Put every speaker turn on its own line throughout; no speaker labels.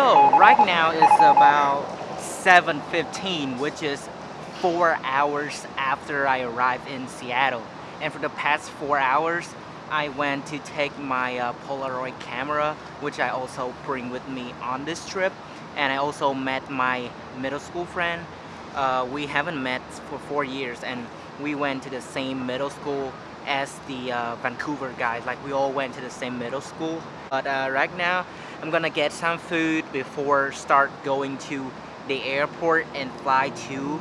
So right now it's about 7.15 which is four hours after I arrived in Seattle. And for the past four hours I went to take my uh, Polaroid camera which I also bring with me on this trip. And I also met my middle school friend. Uh, we haven't met for four years and we went to the same middle school as the uh, Vancouver guys. Like we all went to the same middle school. But uh, right now I'm gonna get some food before start going to the airport and fly to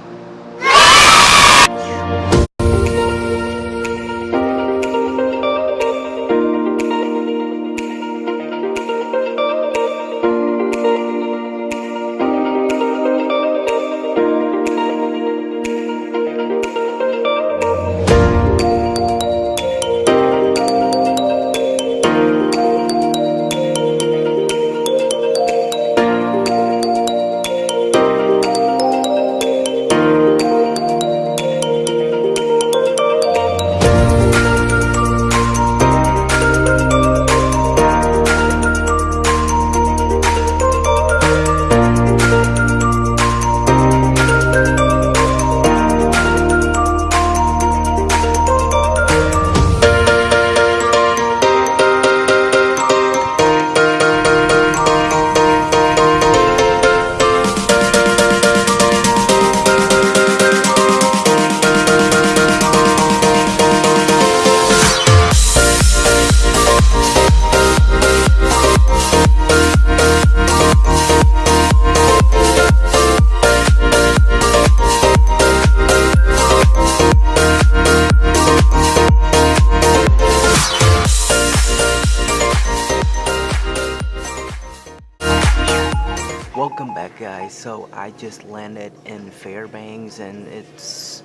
guys. So I just landed in Fairbanks and it's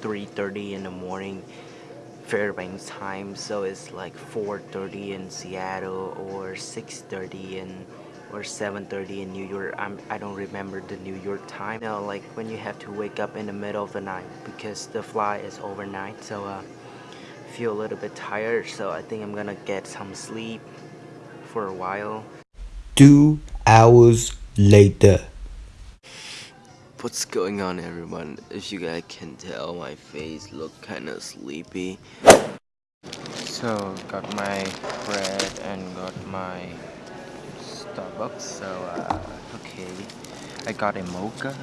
3.30 in the morning Fairbanks time so it's like 4.30 in Seattle or 6.30 in or 7.30 in New York I'm, I don't remember the New York time you know like when you have to wake up in the middle of the night because the flight is overnight so uh, feel a little bit tired so I think I'm gonna get some sleep for a while
Two hours later.
What's going on everyone? As you guys can tell, my face look kinda sleepy.
So got my bread and got my Starbucks. So uh, okay, I got a mocha.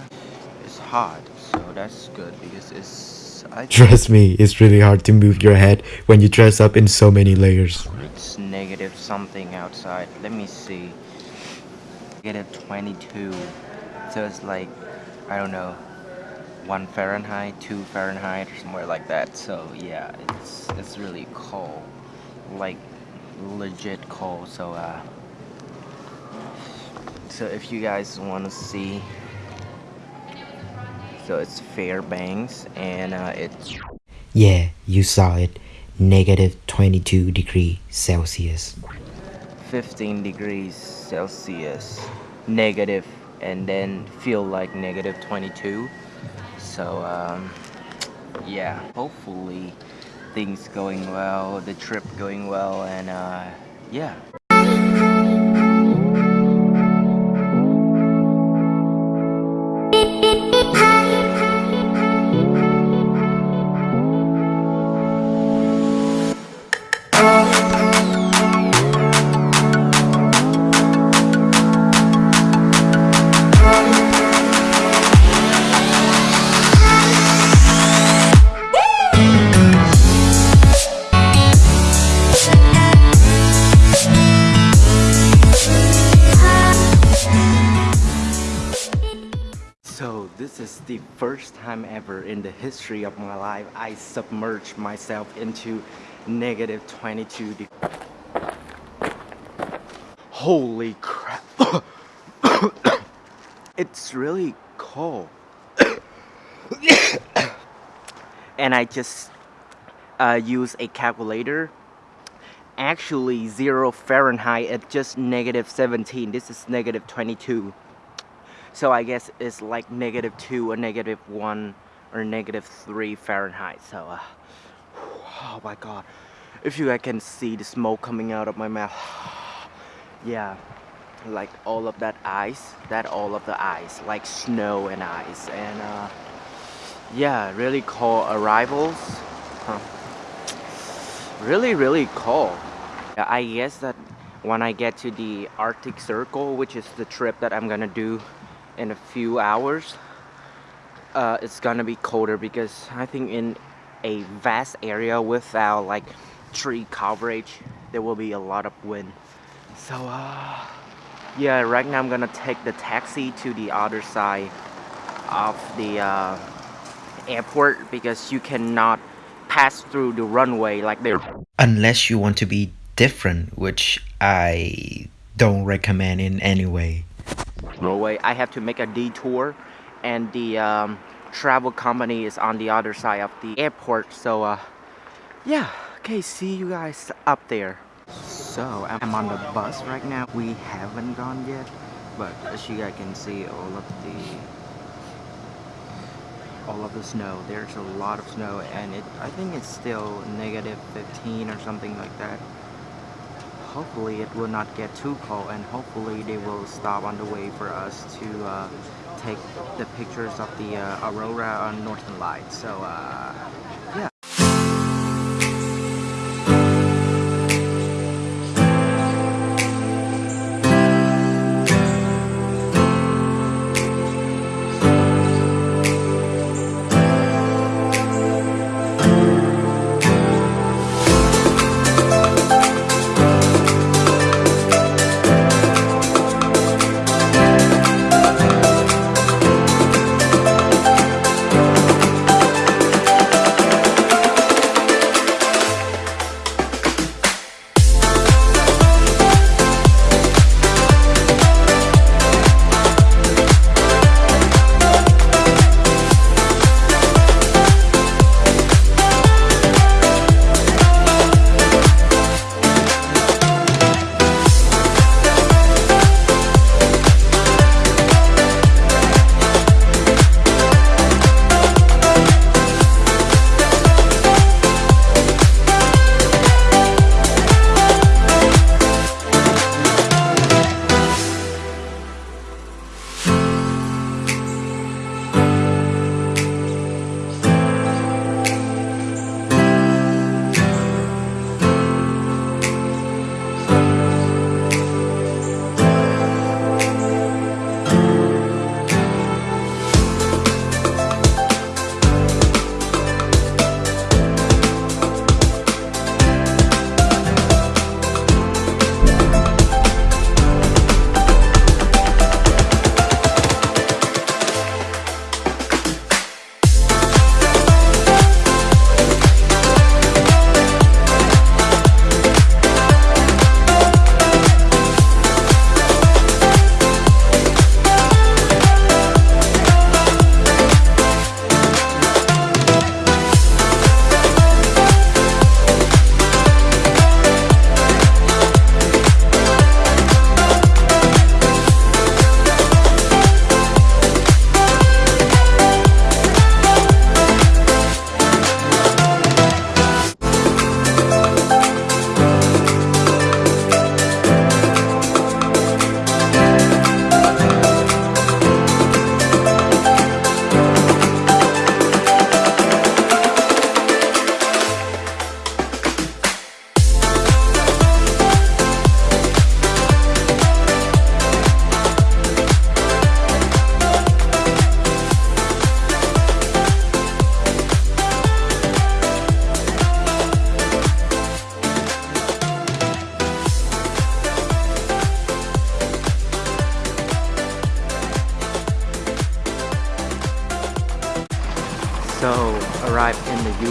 It's hot, so that's good because it's. I
Trust me, it's really hard to move your head when you dress up in so many layers.
It's negative something outside. Let me see. Negative 22. So it's like, I don't know, 1 Fahrenheit, 2 Fahrenheit, or somewhere like that. So yeah, it's it's really cold. Like, legit cold. So, uh, so if you guys want to see, so it's Fairbanks, and uh, it's
Yeah, you saw it. Negative 22 degree Celsius.
15 degrees Celsius negative and then feel like negative 22 so um, yeah hopefully things going well the trip going well and uh, yeah So this is the first time ever in the history of my life I submerged myself into negative 22 degrees. Holy crap. it's really cold. and I just uh, use a calculator. Actually, zero Fahrenheit at just negative 17. This is negative 22. So I guess it's like negative 2 or negative 1 or negative 3 Fahrenheit. So, uh, oh my god. If you guys can see the smoke coming out of my mouth. yeah. like all of that ice that all of the ice like snow and ice and uh, yeah really cold arrivals huh. really really cold I guess that when I get to the Arctic Circle which is the trip that I'm gonna do in a few hours uh, it's gonna be colder because I think in a vast area without like tree coverage there will be a lot of wind so uh, yeah right now I'm gonna take the taxi to the other side of the uh, airport because you cannot pass through the runway like there
Unless you want to be different, which I don't recommend in any way.
Norway. I have to make a detour and the um, travel company is on the other side of the airport. So uh, yeah. Okay see you guys up there. So I'm on the bus right now. We haven't gone yet but as you guys can see all of the all of the snow. There's a lot of snow and it I think it's still negative 15 or something like that hopefully it will not get too cold and hopefully they will stop on the way for us to uh, take the pictures of the uh, aurora on northern lights. So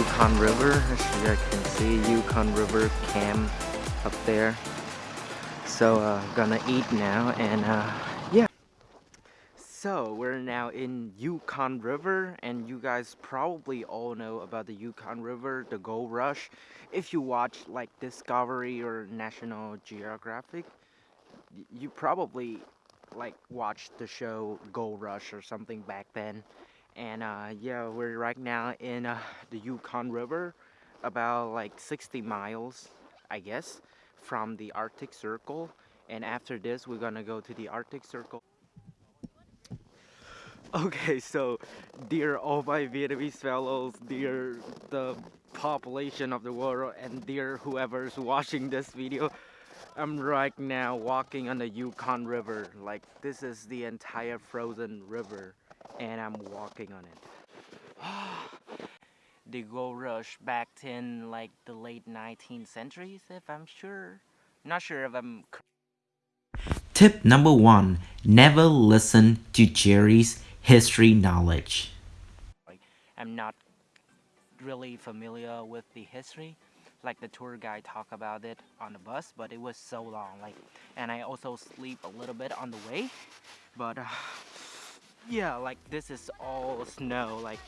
Yukon River. As you can see, Yukon River cam up there. So uh, gonna eat now and uh, yeah. So we're now in Yukon River and you guys probably all know about the Yukon River, the gold rush. If you watch like Discovery or National Geographic, you probably like watched the show Gold Rush or something back then and uh, yeah we're right now in uh, the Yukon River about like 60 miles I guess from the Arctic Circle and after this we're gonna go to the Arctic Circle. Okay, so dear all my Vietnamese fellows, dear the population of the world, and dear whoever's watching this video, I'm right now walking on the Yukon River. Like this is the entire frozen river, and I'm walking on it. the gold rush back in like the late 19th centuries, if I'm sure. Not sure if I'm
Tip number one never listen to Jerry's history knowledge.
like I'm not really familiar with the history like the tour guide talked about it on the bus but it was so long like and I also sleep a little bit on the way but uh, yeah like this is all snow like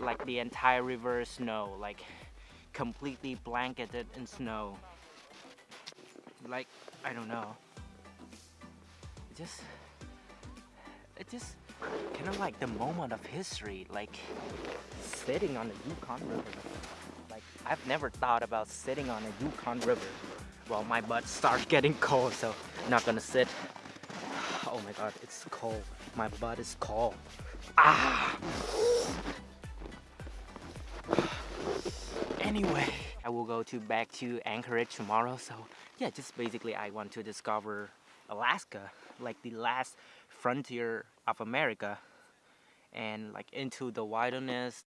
like the entire river is snow like completely blanketed in snow. Like I don't know. It just it just kind of like the moment of history like sitting on the Yukon River. Like I've never thought about sitting on a Yukon River well my butt starts getting cold so I'm not gonna sit. Oh my god it's cold my butt is cold. Ah. Anyway I will go to back to Anchorage tomorrow. So yeah just basically I want to discover Alaska like the last frontier of America and like into the wilderness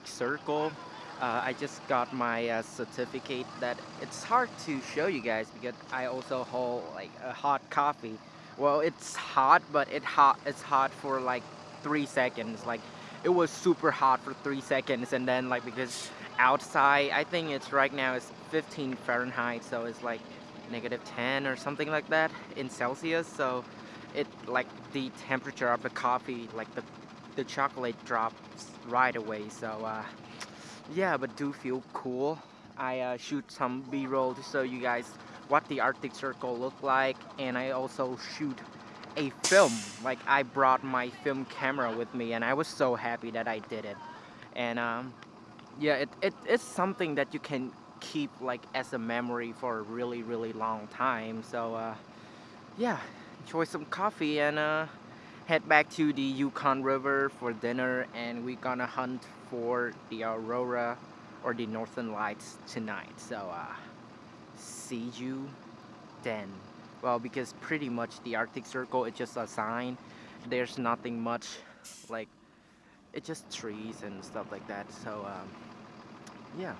Circle. Uh, I just got my uh, certificate that it's hard to show you guys because I also hold like a hot coffee. Well, it's hot, but it hot. It's hot for like three seconds. Like it was super hot for three seconds, and then like because outside, I think it's right now it's 15 Fahrenheit, so it's like negative 10 or something like that in Celsius. So it like the temperature of the coffee, like the the chocolate drops right away so uh, yeah but do feel cool. I uh, shoot some b-roll to show you guys what the Arctic Circle look like and I also shoot a film. Like I brought my film camera with me and I was so happy that I did it. And um, yeah it, it, it's something that you can keep like as a memory for a really really long time. So uh, yeah enjoy some coffee and uh, head back to the Yukon River for dinner and we're gonna hunt for the aurora or the northern lights tonight. So uh, see you then. Well because pretty much the Arctic Circle is just a sign. There's nothing much like it's just trees and stuff like that. So um, yeah